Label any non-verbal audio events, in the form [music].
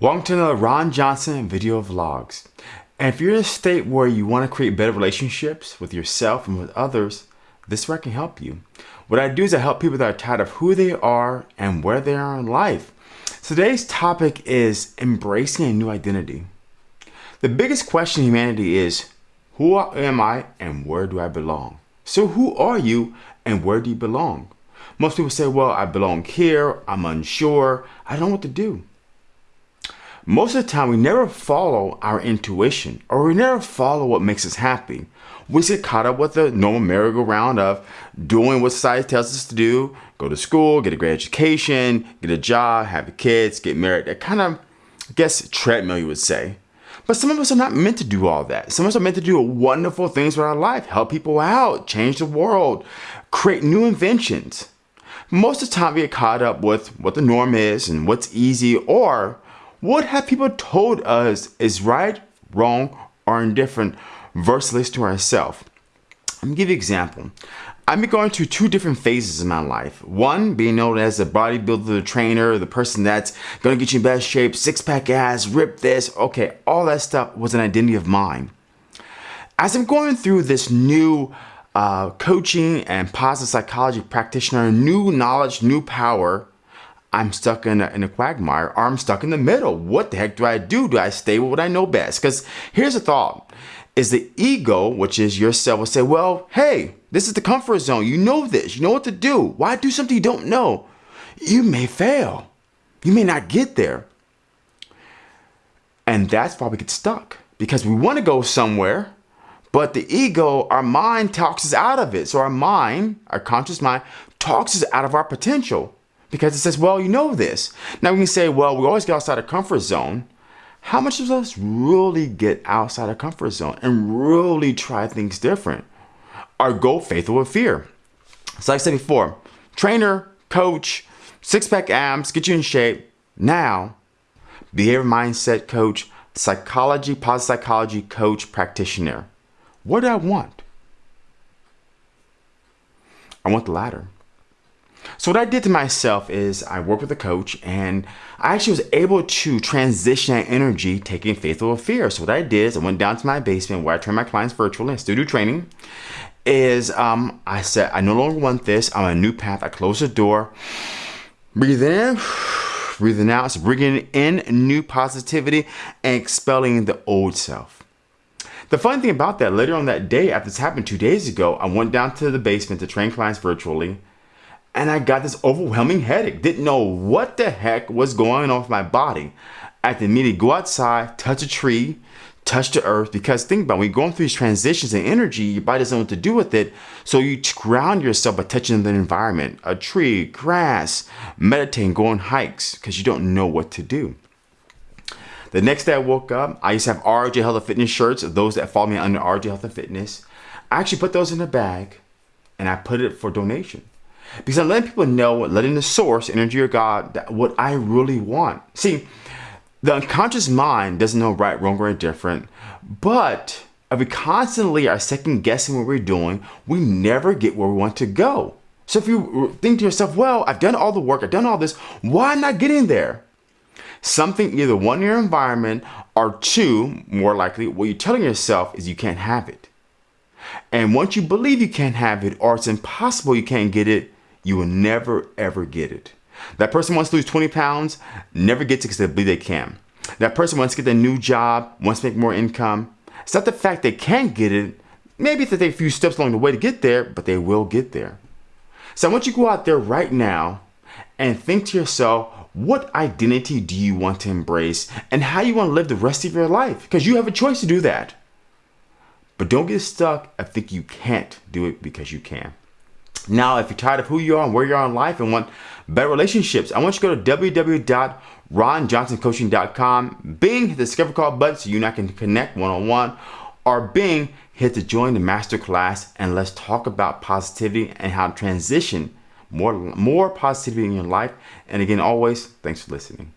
Welcome to another Ron Johnson video vlogs. And if you're in a state where you want to create better relationships with yourself and with others, this work can help you. What I do is I help people that are tired of who they are and where they are in life. Today's topic is embracing a new identity. The biggest question in humanity is, who am I and where do I belong? So who are you and where do you belong? Most people say, well, I belong here, I'm unsure, I don't know what to do. Most of the time, we never follow our intuition or we never follow what makes us happy. We get caught up with the normal merry-go-round of doing what society tells us to do, go to school, get a great education, get a job, have kids, get married. That kind of, I guess, treadmill, you would say. But some of us are not meant to do all that. Some of us are meant to do wonderful things with our life, help people out, change the world, create new inventions. Most of the time we get caught up with what the norm is and what's easy or what have people told us is right, wrong, or indifferent versus to ourselves? Let me give you an example. I've been going through two different phases in my life. One being known as the bodybuilder, the trainer, the person that's gonna get you in best shape, six pack ass, rip this. Okay, all that stuff was an identity of mine. As I'm going through this new uh, coaching and positive psychology practitioner, new knowledge, new power, I'm stuck in a, in a quagmire or I'm stuck in the middle. What the heck do I do? Do I stay with what I know best? Because here's the thought is the ego, which is yourself, will say, well, hey, this is the comfort zone. You know this. You know what to do. Why do something you don't know? You may fail. You may not get there. And that's why we get stuck because we want to go somewhere, but the ego, our mind talks us out of it. So our mind, our conscious mind, talks us out of our potential because it says, well, you know this. Now we can say, well, we always get outside of comfort zone. How much of us really get outside of comfort zone and really try things different? Or go faithful with fear. So like I said before, trainer, coach, six-pack abs, get you in shape. Now, behavior mindset coach, psychology, positive psychology coach, practitioner. What do I want? I want the latter. So what I did to myself is I worked with a coach and I actually was able to transition that energy taking faith over fear. So what I did is I went down to my basement where I train my clients virtually and still do training is um, I said, I no longer want this. I'm on a new path. I close the door, breathe in, [sighs] breathing out. So bringing in new positivity and expelling the old self. The funny thing about that, later on that day, after this happened two days ago, I went down to the basement to train clients virtually and I got this overwhelming headache. Didn't know what the heck was going on with my body. I had to immediately go outside, touch a tree, touch the earth. Because think about it, when you're going through these transitions and energy, your body doesn't know what to do with it. So you ground yourself by touching the environment, a tree, grass, meditating, going hikes, because you don't know what to do. The next day I woke up, I used to have RJ Health and Fitness shirts, those that follow me under RJ Health and Fitness. I actually put those in a bag and I put it for donation. Because I'm letting people know, letting the source, energy or God, that what I really want. See, the unconscious mind doesn't know right, wrong, or indifferent, but if we constantly are second guessing what we're doing, we never get where we want to go. So if you think to yourself, well, I've done all the work, I've done all this, why am I getting there? Something either one, in your environment, or two, more likely, what you're telling yourself is you can't have it. And once you believe you can't have it, or it's impossible you can't get it, you will never ever get it. That person wants to lose 20 pounds, never gets it because they believe they can. That person wants to get a new job, wants to make more income. It's not the fact they can't get it. Maybe it's that they a few steps along the way to get there, but they will get there. So I want you to go out there right now and think to yourself, what identity do you want to embrace and how you want to live the rest of your life? Because you have a choice to do that. But don't get stuck I think you can't do it because you can. Now, if you're tired of who you are and where you are in life and want better relationships, I want you to go to www.ronjohnsoncoaching.com. Bing, hit the discover call button so you and I can connect one-on-one. Or Bing, hit to join the masterclass and let's talk about positivity and how to transition more, more positivity in your life. And again, always, thanks for listening.